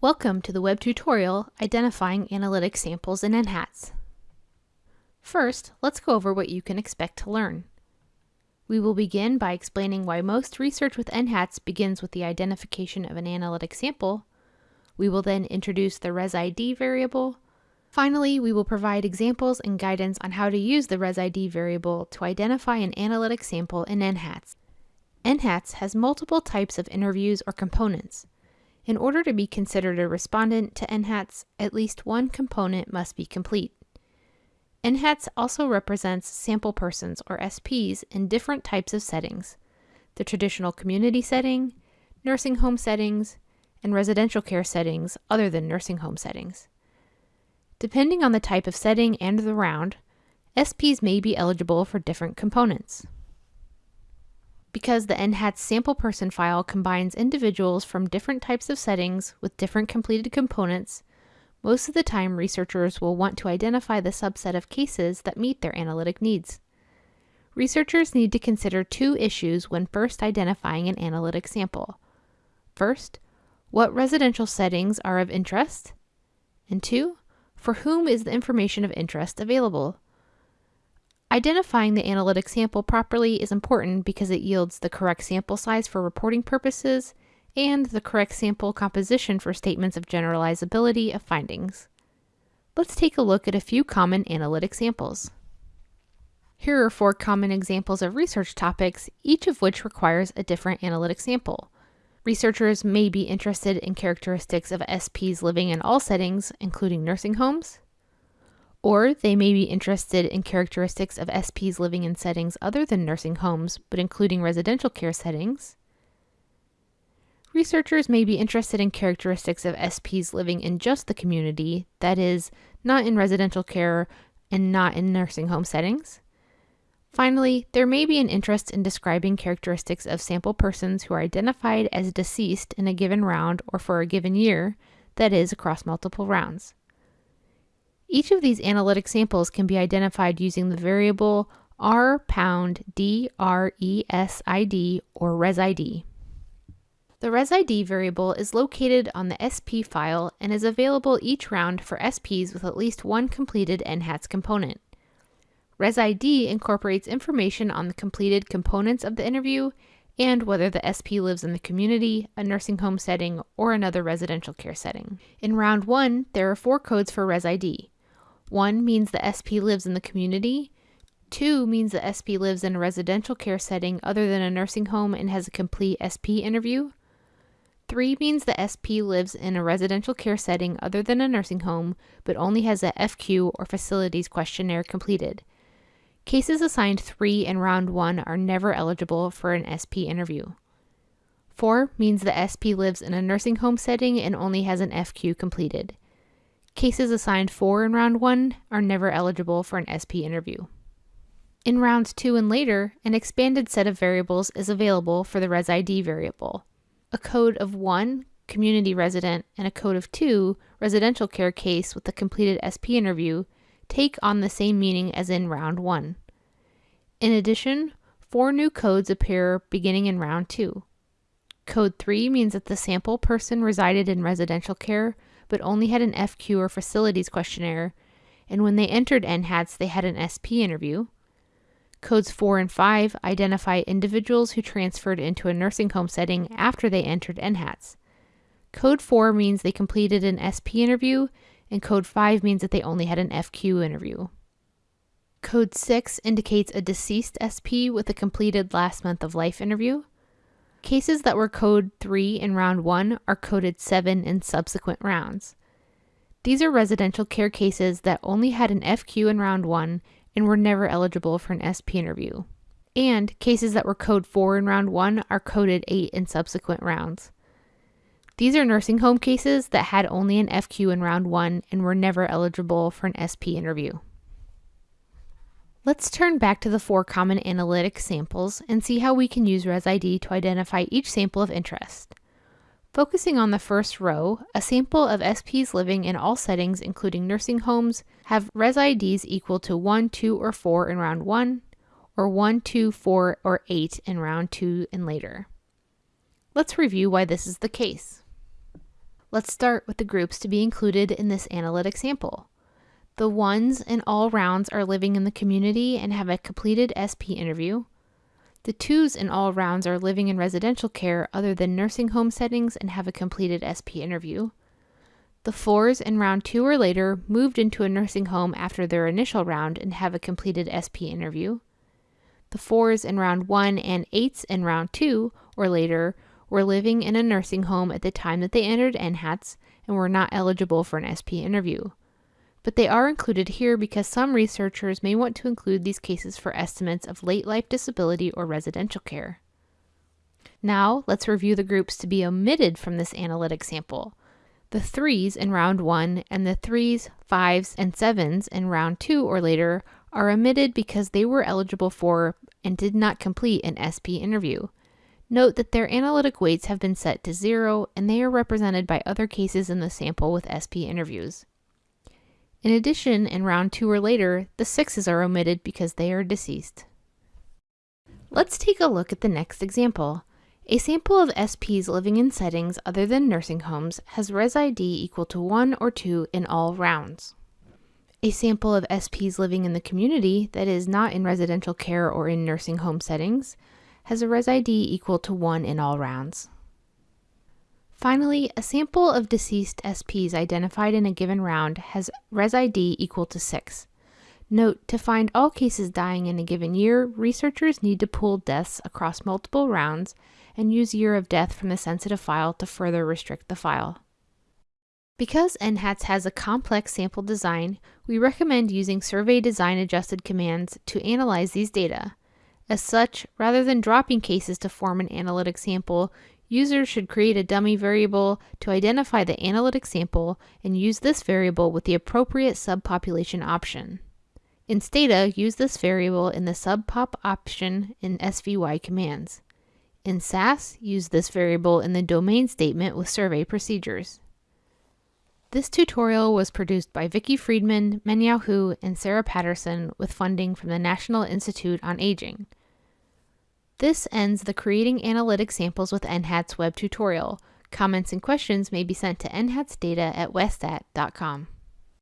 Welcome to the web tutorial identifying analytic samples in NHATS. First, let's go over what you can expect to learn. We will begin by explaining why most research with NHATS begins with the identification of an analytic sample. We will then introduce the ResID variable. Finally, we will provide examples and guidance on how to use the ResID variable to identify an analytic sample in NHATS. NHATS has multiple types of interviews or components. In order to be considered a respondent to NHATS, at least one component must be complete. NHATS also represents sample persons, or SPs, in different types of settings the traditional community setting, nursing home settings, and residential care settings other than nursing home settings. Depending on the type of setting and the round, SPs may be eligible for different components. Because the NHATS sample person file combines individuals from different types of settings with different completed components, most of the time researchers will want to identify the subset of cases that meet their analytic needs. Researchers need to consider two issues when first identifying an analytic sample. First, what residential settings are of interest? And two, for whom is the information of interest available? Identifying the analytic sample properly is important because it yields the correct sample size for reporting purposes and the correct sample composition for statements of generalizability of findings. Let's take a look at a few common analytic samples. Here are four common examples of research topics, each of which requires a different analytic sample. Researchers may be interested in characteristics of SPs living in all settings, including nursing homes, or they may be interested in characteristics of SPs living in settings other than nursing homes, but including residential care settings. Researchers may be interested in characteristics of SPs living in just the community, that is, not in residential care and not in nursing home settings. Finally, there may be an interest in describing characteristics of sample persons who are identified as deceased in a given round or for a given year, that is, across multiple rounds. Each of these analytic samples can be identified using the variable r pound d r e s i d or resid. The resid variable is located on the SP file and is available each round for SPs with at least one completed NHATS component. ResID incorporates information on the completed components of the interview and whether the SP lives in the community, a nursing home setting, or another residential care setting. In round one, there are four codes for ResID. One means the SP lives in the community. Two means the SP lives in a residential care setting other than a nursing home and has a complete SP interview. Three means the SP lives in a residential care setting other than a nursing home, but only has a FQ or facilities questionnaire completed. Cases assigned 3 in round 1 are never eligible for an SP interview. 4 means the SP lives in a nursing home setting and only has an FQ completed. Cases assigned 4 in round 1 are never eligible for an SP interview. In rounds 2 and later, an expanded set of variables is available for the ResID variable. A code of 1, community resident, and a code of 2, residential care case with a completed SP interview, take on the same meaning as in round 1. In addition, four new codes appear beginning in round 2. Code 3 means that the sample person resided in residential care but only had an FQ or facilities questionnaire, and when they entered NHATS, they had an SP interview. Codes 4 and 5 identify individuals who transferred into a nursing home setting after they entered NHATS. Code 4 means they completed an SP interview, and Code 5 means that they only had an FQ interview. Code 6 indicates a deceased SP with a completed last month of life interview. Cases that were code 3 in round 1 are coded 7 in subsequent rounds. These are residential care cases that only had an FQ in round 1 and were never eligible for an SP interview. And cases that were code 4 in round 1 are coded 8 in subsequent rounds. These are nursing home cases that had only an FQ in round 1 and were never eligible for an SP interview. Let's turn back to the four common analytic samples and see how we can use ResID to identify each sample of interest. Focusing on the first row, a sample of SPs living in all settings including nursing homes have ResIDs equal to 1, 2, or 4 in round 1, or 1, 2, 4, or 8 in round 2 and later. Let's review why this is the case. Let's start with the groups to be included in this analytic sample. The ones in all rounds are living in the community and have a completed SP interview. The twos in all rounds are living in residential care other than nursing home settings and have a completed SP interview. The fours in round two or later moved into a nursing home after their initial round and have a completed SP interview. The fours in round one and eights in round two or later were living in a nursing home at the time that they entered NHATS and were not eligible for an SP interview. But they are included here because some researchers may want to include these cases for estimates of late life disability or residential care. Now, let's review the groups to be omitted from this analytic sample. The threes in round one and the threes, fives, and sevens in round two or later are omitted because they were eligible for and did not complete an SP interview. Note that their analytic weights have been set to zero and they are represented by other cases in the sample with SP interviews. In addition, in round two or later, the sixes are omitted because they are deceased. Let's take a look at the next example. A sample of SPs living in settings other than nursing homes has res ID equal to 1 or 2 in all rounds. A sample of SPs living in the community that is not in residential care or in nursing home settings has a res ID equal to 1 in all rounds. Finally, a sample of deceased SPs identified in a given round has res ID equal to 6. Note, to find all cases dying in a given year, researchers need to pool deaths across multiple rounds and use year of death from the sensitive file to further restrict the file. Because NHATS has a complex sample design, we recommend using survey design adjusted commands to analyze these data. As such, rather than dropping cases to form an analytic sample, users should create a dummy variable to identify the analytic sample and use this variable with the appropriate subpopulation option. In Stata, use this variable in the subpop option in SVY commands. In SAS, use this variable in the domain statement with survey procedures. This tutorial was produced by Vicki Freedman, Mengyao Hu, and Sarah Patterson with funding from the National Institute on Aging. This ends the Creating Analytic Samples with NHATS web tutorial. Comments and questions may be sent to nhatsdata at westat.com.